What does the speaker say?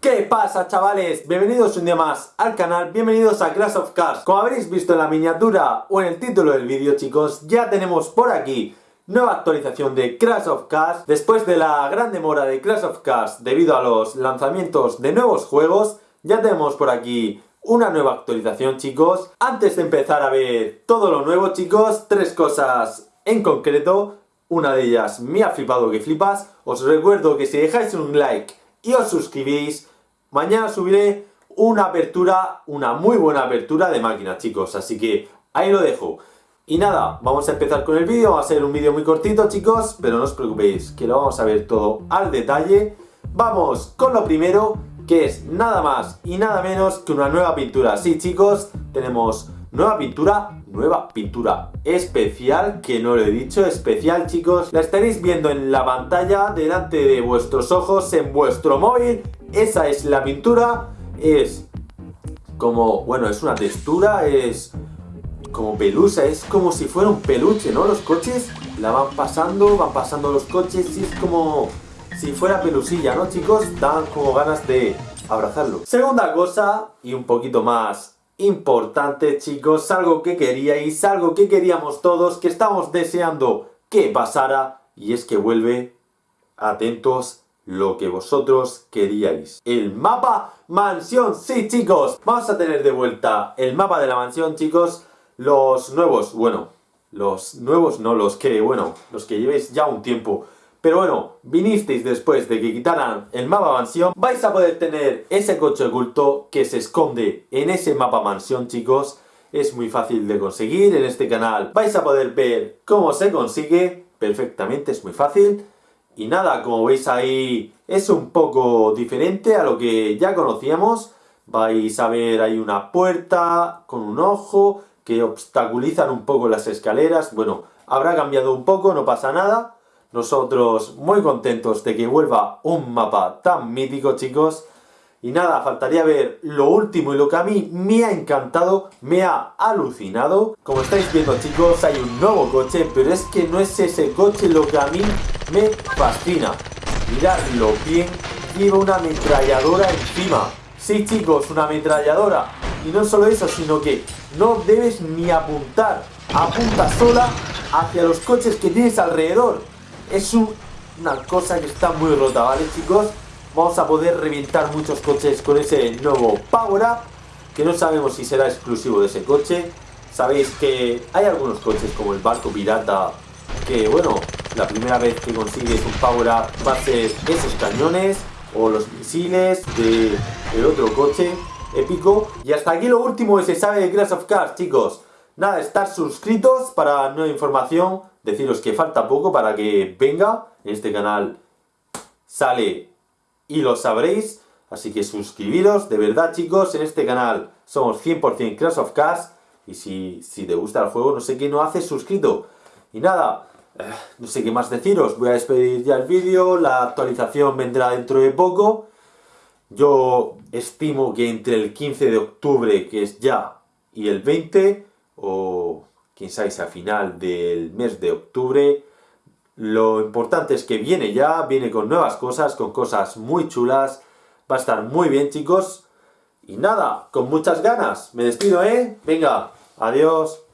¿Qué pasa chavales? Bienvenidos un día más al canal, bienvenidos a Crash of Cars Como habréis visto en la miniatura o en el título del vídeo chicos Ya tenemos por aquí nueva actualización de Crash of Cars Después de la gran demora de Crash of Cars debido a los lanzamientos de nuevos juegos Ya tenemos por aquí una nueva actualización chicos. Antes de empezar a ver todo lo nuevo chicos Tres cosas en concreto. Una de ellas me ha flipado que flipas. Os recuerdo que si dejáis un like y os suscribís Mañana subiré una apertura, una muy buena apertura de máquina, chicos. Así que ahí lo dejo. Y nada, vamos a empezar con el vídeo. Va a ser un vídeo muy cortito, chicos. Pero no os preocupéis, que lo vamos a ver todo al detalle. Vamos con lo primero, que es nada más y nada menos que una nueva pintura. Sí, chicos, tenemos nueva pintura, nueva pintura especial, que no lo he dicho, especial, chicos. La estaréis viendo en la pantalla, delante de vuestros ojos, en vuestro móvil esa es la pintura, es como, bueno, es una textura, es como pelusa, es como si fuera un peluche, ¿no? Los coches la van pasando, van pasando los coches y es como si fuera pelusilla, ¿no, chicos? Dan como ganas de abrazarlo. Segunda cosa, y un poquito más importante, chicos, algo que queríais, algo que queríamos todos, que estamos deseando que pasara, y es que vuelve, atentos, lo que vosotros queríais. El mapa mansión, sí chicos, vamos a tener de vuelta el mapa de la mansión chicos, los nuevos, bueno, los nuevos no, los que, bueno, los que llevéis ya un tiempo. Pero bueno, vinisteis después de que quitaran el mapa mansión, vais a poder tener ese coche oculto que se esconde en ese mapa mansión chicos. Es muy fácil de conseguir en este canal. Vais a poder ver cómo se consigue perfectamente, es muy fácil. Y nada, como veis ahí es un poco diferente a lo que ya conocíamos. Vais a ver ahí una puerta con un ojo que obstaculizan un poco las escaleras. Bueno, habrá cambiado un poco, no pasa nada. Nosotros muy contentos de que vuelva un mapa tan mítico, chicos. Y nada, faltaría ver lo último y lo que a mí me ha encantado, me ha alucinado. Como estáis viendo chicos, hay un nuevo coche, pero es que no es ese coche lo que a mí me fascina. Miradlo bien, lleva una ametralladora encima. Sí chicos, una ametralladora. Y no solo eso, sino que no debes ni apuntar. Apunta sola hacia los coches que tienes alrededor. Es una cosa que está muy rota, ¿vale chicos? vamos a poder reventar muchos coches con ese nuevo Power Up, que no sabemos si será exclusivo de ese coche. Sabéis que hay algunos coches como el barco pirata, que bueno, la primera vez que consigues un Power Up va a ser esos cañones o los misiles del el otro coche épico. Y hasta aquí lo último que se sabe de Crash of Cars, chicos. Nada, estar suscritos para nueva información. Deciros que falta poco para que venga. En este canal sale y lo sabréis. Así que suscribiros, de verdad chicos, en este canal somos 100% Crash of Cars. Y si, si te gusta el juego, no sé qué no haces suscrito. Y nada, eh, no sé qué más deciros. Voy a despedir ya el vídeo, la actualización vendrá dentro de poco. Yo estimo que entre el 15 de octubre, que es ya, y el 20, o si a final del mes de octubre, lo importante es que viene ya, viene con nuevas cosas, con cosas muy chulas. Va a estar muy bien, chicos. Y nada, con muchas ganas. Me despido, ¿eh? Venga, adiós.